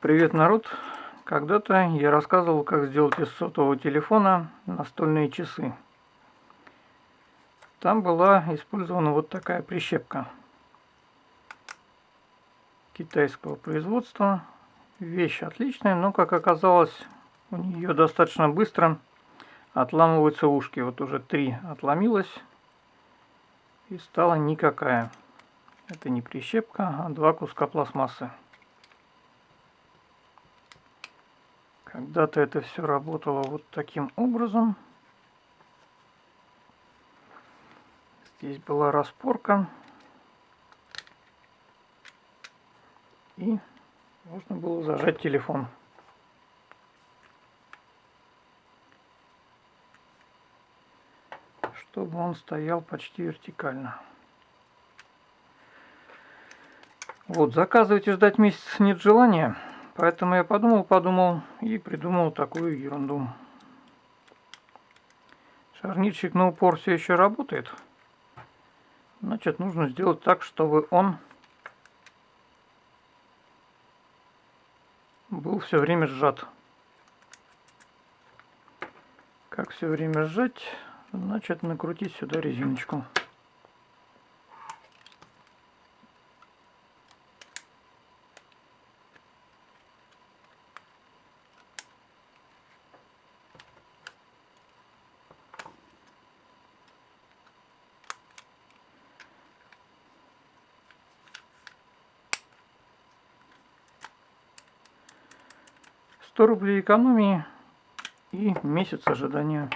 Привет, народ! Когда-то я рассказывал, как сделать из сотового телефона настольные часы. Там была использована вот такая прищепка китайского производства. Вещь отличная, но, как оказалось, у нее достаточно быстро отламываются ушки. Вот уже три отломилось и стала никакая. Это не прищепка, а два куска пластмассы. Когда-то это все работало вот таким образом. Здесь была распорка. И можно было зажать телефон. Чтобы он стоял почти вертикально. Вот, заказывайте, ждать месяц нет желания. Поэтому я подумал, подумал и придумал такую ерунду. Шарнирчик на упор все еще работает. Значит, нужно сделать так, чтобы он был все время сжат. Как все время сжать? Значит, накрутить сюда резиночку. 100 рублей экономии и месяц ожидания.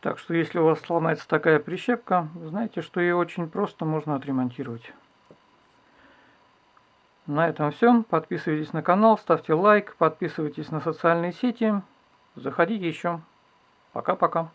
Так что если у вас сломается такая прищепка, знаете, что ее очень просто можно отремонтировать. На этом все. Подписывайтесь на канал, ставьте лайк, подписывайтесь на социальные сети. Заходите еще. Пока-пока.